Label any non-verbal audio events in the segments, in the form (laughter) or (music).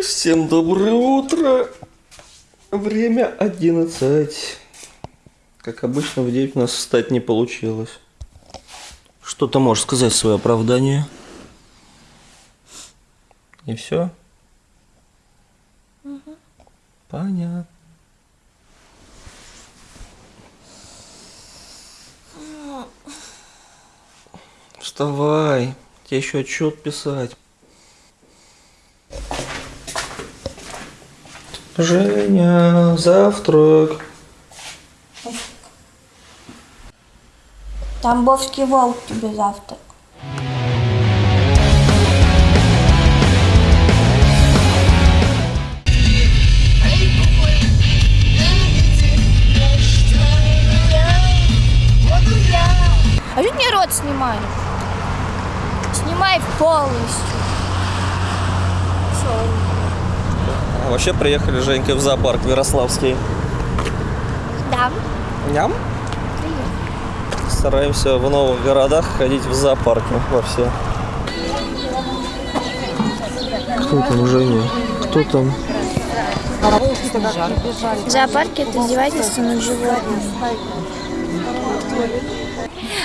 Всем доброе утро. Время 11. Как обычно, в 9 у нас встать не получилось. Что ты можешь сказать свое оправдание? И все? Понятно. Вставай. Тебе еще отчет писать. Женя, завтрак. Тамбовский волк тебе завтрак. А что мне рот снимай? Снимай полностью. Всё. Вообще приехали Женька в зоопарк Ярославский. Да. Ням? Стараемся в новых городах ходить в зоопарки во все. Кто там, Женя? Кто там? В зоопарке это издевательство над животным.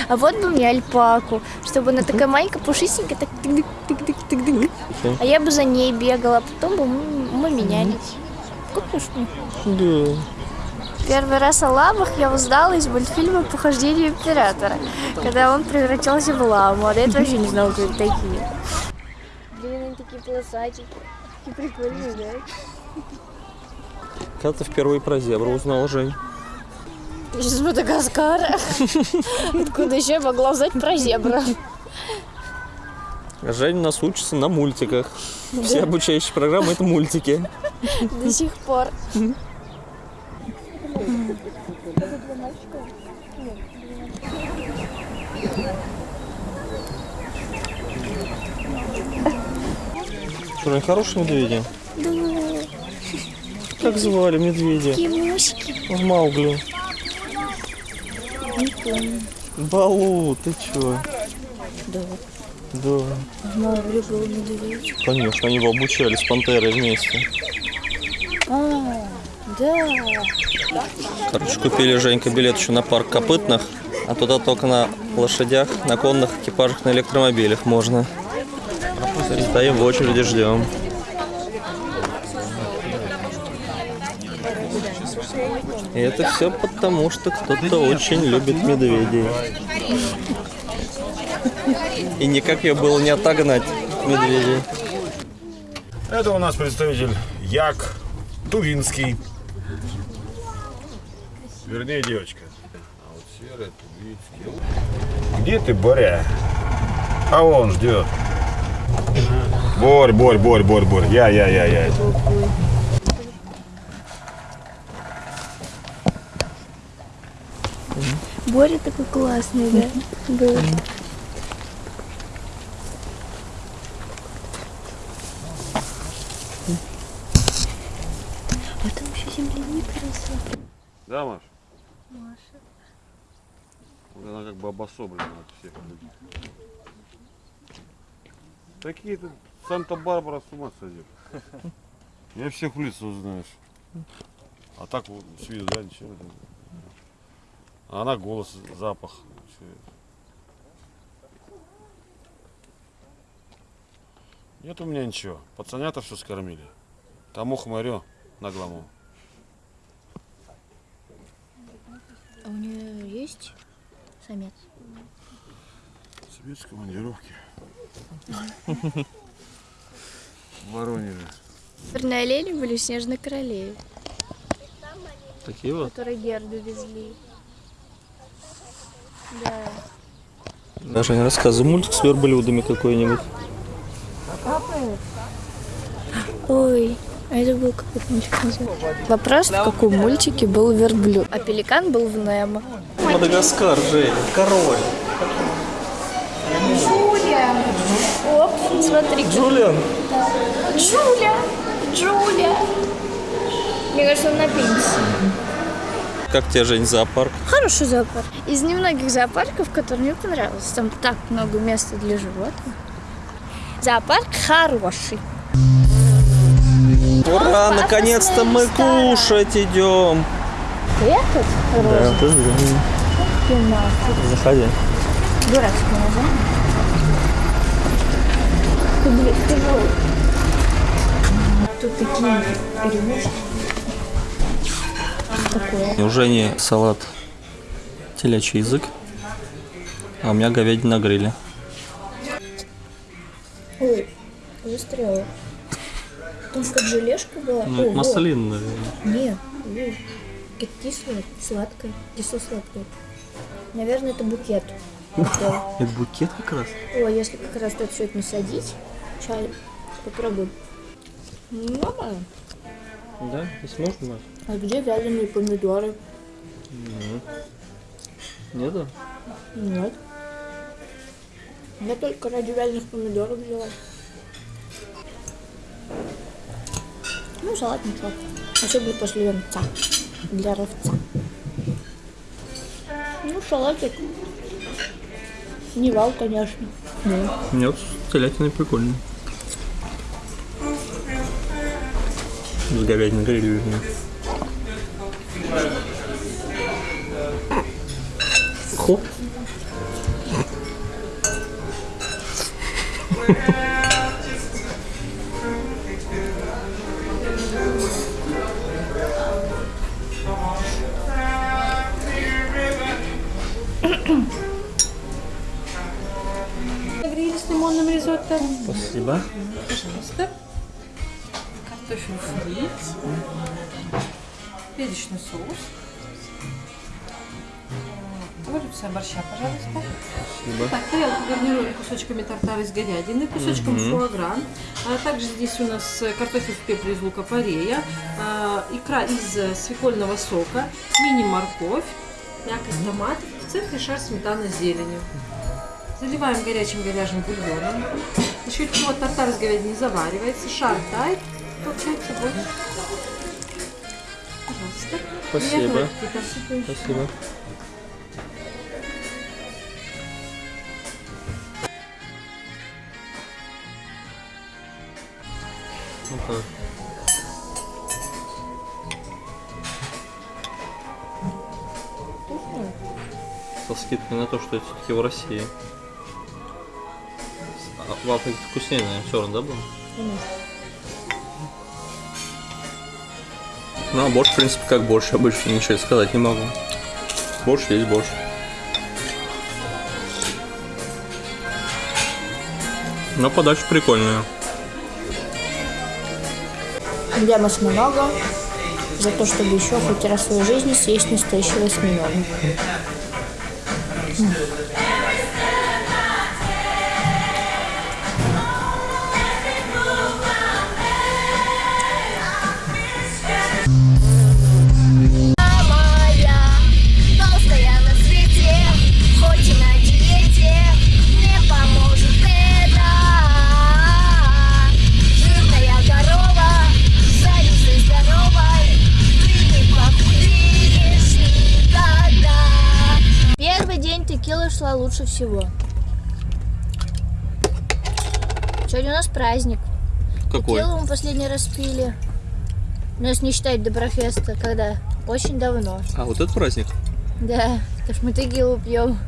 А вот бы мне альпаку, чтобы она такая маленькая, пушистенькая, так тык тык тык тык тык А я бы за ней бегала, а потом бы мы, менялись. Мне? Да. Первый раз о лавах я узнала из мультфильма «Похождение императора», когда он превратился в ламу, а до этого вообще не знала, кто это такие. Блин, они такие полосатики. Такие прикольные, да? Когда ты впервые про зебру узнал, Жень? Из Мадагаскара. (laughs) Откуда еще я могла узнать про зебру? Жень у нас учится на мультиках. Все обучающие программы это мультики. До сих пор. Жень, хорошие медведи? Да, Как звали медведя? такие мушки. В Маугли. Не помню. Балу, ты чё? Да. Да. Медведь. Конечно, они его обучали с пантерой вместе. А, да. Короче, купили Женька билет еще на парк копытных, а туда только на лошадях, на конных экипажах, на электромобилях можно. Стоим в очереди, ждем. И это все потому, что кто-то очень любит медведей. И никак ее было не отогнать, медведей. Это у нас представитель Як Тувинский. Вернее, девочка. А вот серая Тувинский. Где ты, Боря? А он ждет. Борь, Борь, Борь, Борь, Борь. Я, я, я, я. Боря такой классный, да? Был. А там еще земляника росла. Да, Маш? Маша. Вот Она как бы обособлена от всех людей. Такие-то Санта-Барбара с ума сойдет. (laughs) Я всех в лицо знаешь. А так вот с виду, да, ничего. А она голос, запах. это. Нет у меня ничего. Пацанята все скормили. Тому хмарю наглому. А у нее есть самец? Свет с командировки. В Воронеже. Черные олени были Снежной Королеве, Такие вот. которые Герду везли. Да. Даже не рассказывай мультик с верблюдами какой-нибудь. Ой, а это был какой-то мультик называется? Вопрос, в каком мультике был верблюд? А пеликан был в Немо. Мадагаскар, Жень, король. Джулия! Оп, смотри. Джулиан. Джуля! Джуля! Мне кажется, он на пенсии. Как тебе, Жень, зоопарк? Хороший зоопарк. Из немногих зоопарков, которые мне понравилось. Там так много места для животных. Зоопарк хороший. Ура, наконец-то мы кушать идем. Этот розовый ты заходи. дурацкое название. Ты, блин, ты же- Тут такие перемешки. У Жени салат телячий язык, а у меня говядина на гриле. Ой, застряла. Там как желешка была. Ну, О, это маслин, наверное. Не, ой, как кислое, сладкое, кисло-сладкое. Наверное, это букет. (laughs) Это букет как раз? О, если как раз тут все это насадить, чай, попробуй. Нормально. Да, здесь можно? А где вяленые помидоры? Нету? Нет. Я только ради вяленых помидоров взяла. Ну, салат ничего. Особенно после венца. Для ровца. Ну, салатик. Не вау, конечно. Да. Нет, с телятиной. С говядиной вернее. Хоп. Спасибо. Пожалуйста. Картофель фри. Перечный соус. Порция борща, пожалуйста. Спасибо. Так, тарелку гарнирую кусочками тартара из говядины, кусочком фуагран. А также здесь у нас э, картофель в пепле из лука-порея, а, икра из э, свекольного сока, мини-морковь, мякоть томатов, в центре шар сметана с зеленью. Заливаем горячим говяжьим бульоном. За счет чего тартар из говядины заваривается, шар тает, получается больше. Пожалуйста. Спасибо. Спасибо. Ну как? Со скидкой на то, что это все-таки в России. А вкуснее, наверное, все равно, да, было? Ну, а борщ, в принципе, как борщ обычно, ничего сказать не могу. Борщ есть борщ. Но подача прикольная. Демос много. За то, чтобы еще хоть раз в своей жизни съесть настоящего осьминога. Лучше всего. Сегодня у нас праздник. Какой? Текилу мы последний раз пили. Ну, если не считать Доброфеста, когда? Очень давно. А, вот этот праздник? Да, потому что мы текилу пьем.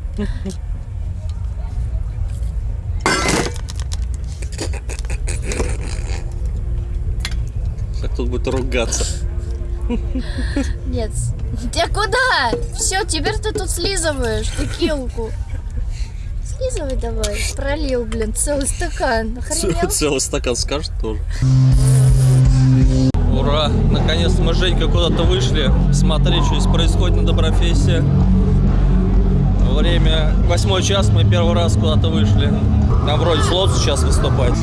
Как тут будет ругаться? Нет. Ты куда? Все, теперь ты тут слизываешь текилку. Слизывай давай. Пролил, блин, целый стакан. Охренел? Целый стакан скажет тоже. Ура! Наконец-то мы с Женькой куда-то вышли. Смотри, что здесь происходит на Доброфесте. Время восьмой час, мы первый раз куда-то вышли. Там вроде слот сейчас выступать.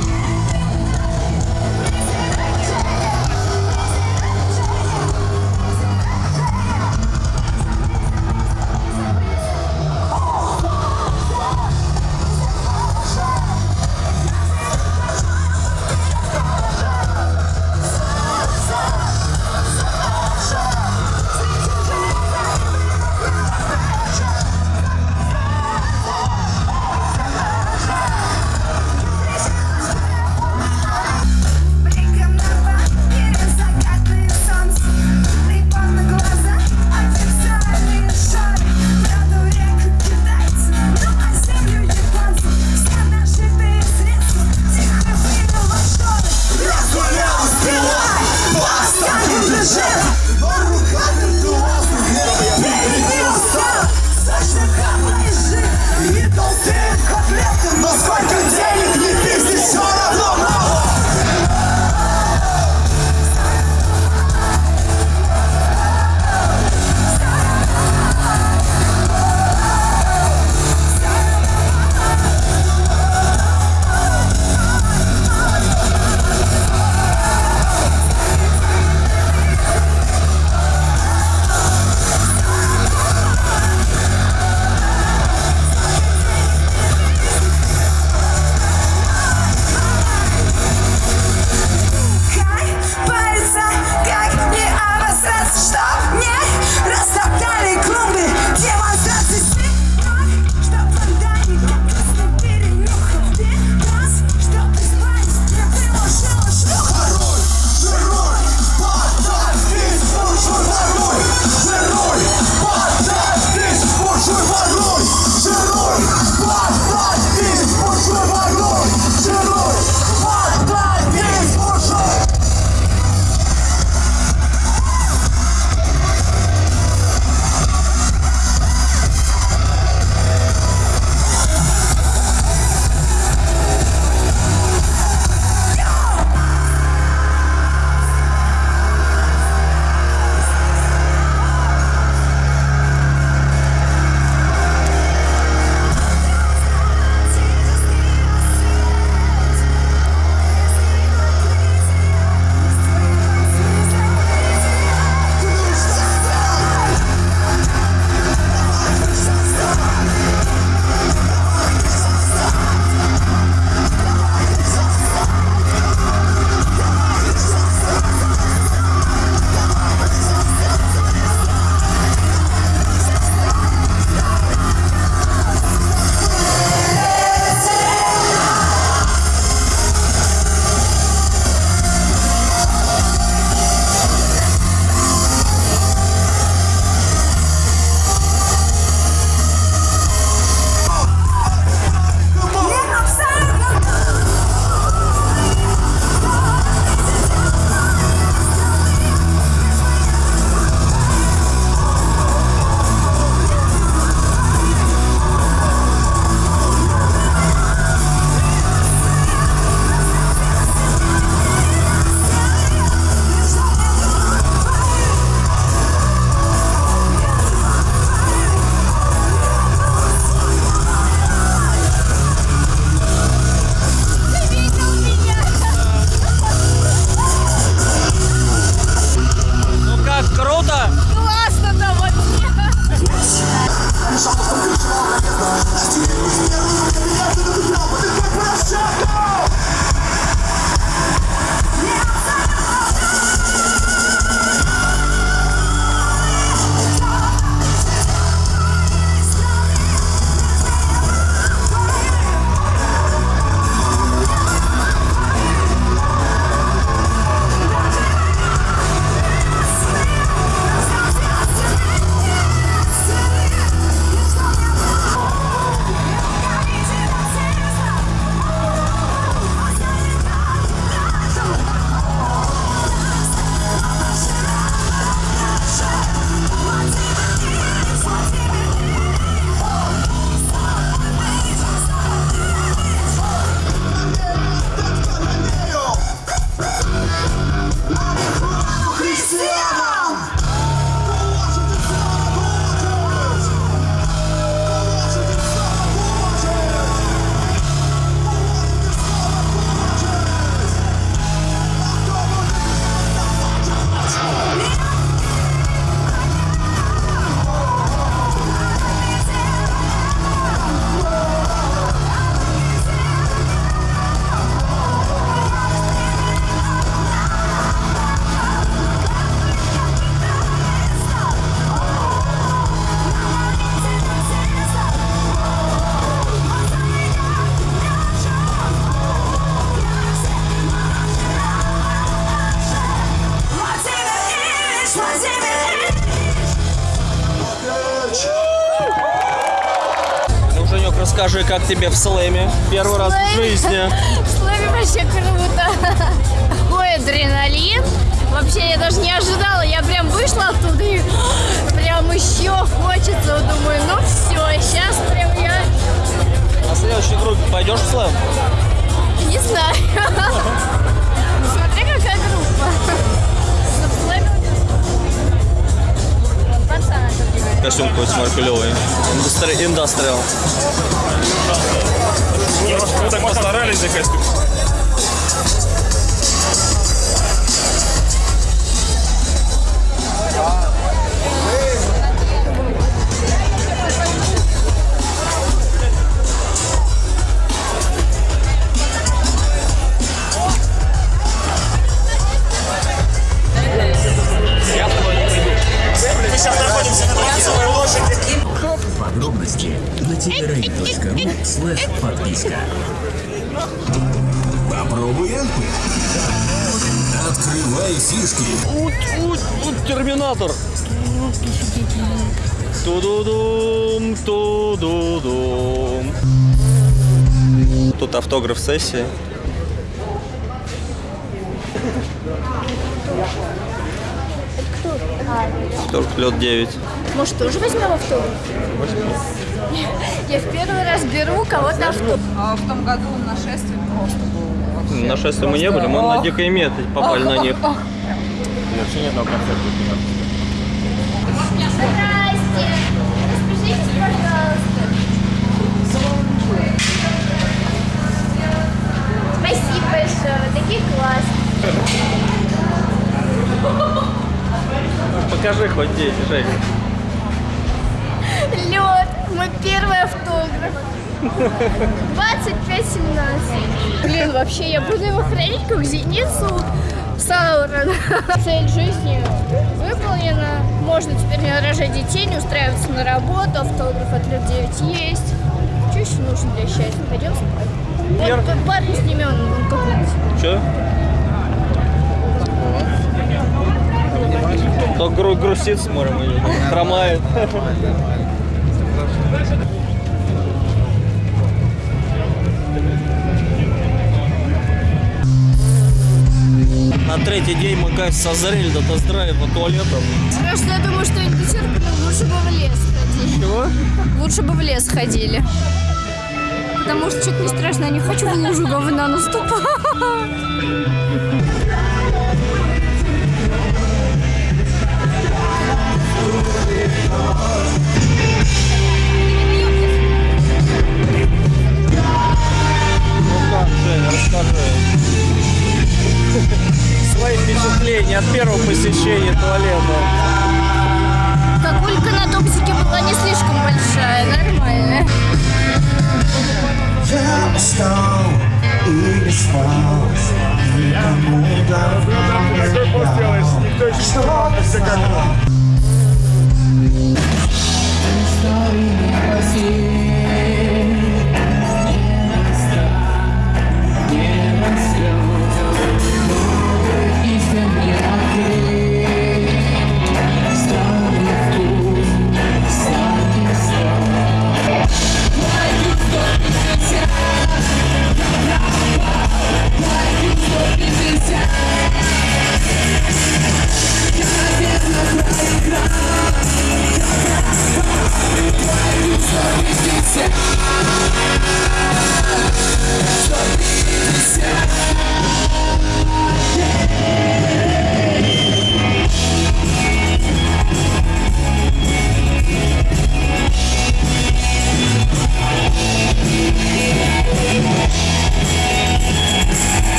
Как тебе в слэме? Первый раз в жизни. (laughs) В слэме вообще круто. Такой адреналин. Вообще я даже не ожидала. Я прям вышла оттуда и (gasps) прям еще хочется. Думаю, ну все, сейчас прям я На следующей группе пойдешь в слэм? не знаю. (laughs) Костюм какой-то смотри, клевый. Индустри- Индастриал. Мы так постарались за костюм. Открывай фишки. Ут, ут, ут, терминатор. Тудудум, тудудум. Тут автограф сессии. Только лед 9. Может, тоже возьмем автограф? Я в первый раз беру кого-то автограф. А в том году нашествие просто было. На шествие мы не были, мы на дикой меты попали на них. Вообще ни одного концерта. Здрасте. Распишитесь, пожалуйста. Спасибо большое, вы такие классные. Покажи хоть здесь, Жень. Лед, мой первый автограф. 25-17. Блин, вообще я буду его хранить как зеницу Саурона. Цель жизни выполнена. Можно теперь не рожать детей, не устраиваться на работу. Автограф от лет 9 есть. Что еще нужно для счастья? Пойдем спать. Пер- Вот парень с ними, он, он какой-нибудь. Че? Только гру- грустит смотрим, или хромает. На третий день мы, кажется, созрели до тест-драйва туалетом. Просто я думаю, что я не терплю. Лучше бы в лес ходили. Чего? Лучше бы в лес ходили. Потому что что-то не страшно, я не хочу в лужу говна наступать.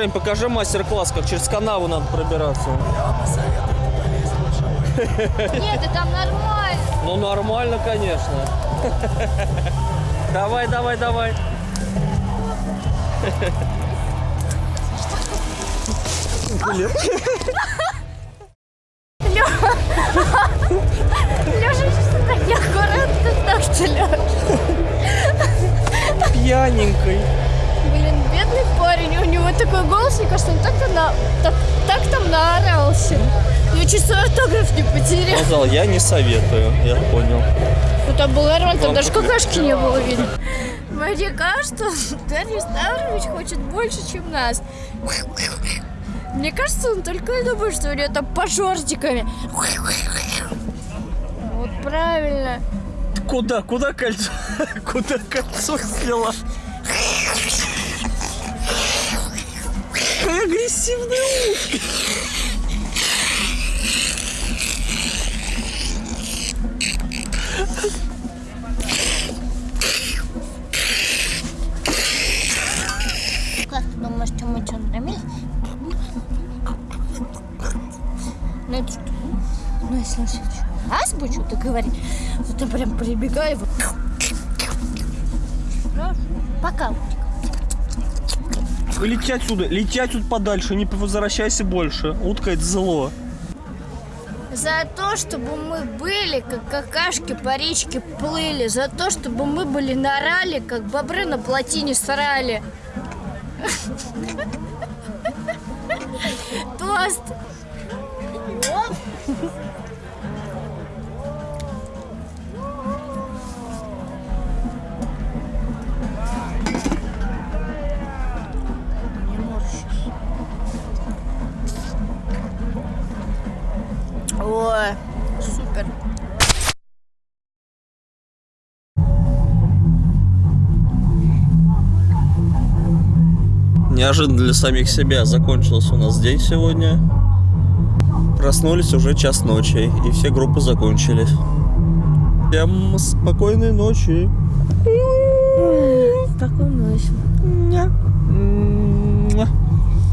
Жень, покажи мастер-класс, как через канаву надо пробираться. Нет, да там нормально. Ну нормально, конечно. Давай, давай, давай. Леша, что так неаккуратно так Леша? Пьяненькой. Вы мне кажется, он так, на, так, так там наорался. Я чуть свой автограф не потерял. Сказал, я не советую, я понял. Ну там был нормально, там даже какашки не было видно. Мне кажется, Дарья Ставрович хочет больше, чем нас. Мне кажется, он только и думает, что у него там пожортиками. Вот правильно. Куда, куда кольцо? (laughs) Куда кольцо слила? Агрессивная утка. Как ты думаешь, что мы что, нормально? Ну, это что? Ну, если он сейчас будет что-то говорить, вот я прям прибегаю, вот. Пока. Лети отсюда, лети отсюда подальше, не возвращайся больше. Утка это зло. За то, чтобы мы были, как какашки по речке плыли. За то, чтобы мы были на рале, как бобры на плотине срали. Тост. Неожиданно для самих себя закончился у нас день сегодня. Проснулись уже час ночи, и все группы закончились. Всем спокойной ночи. Спокойной ночи.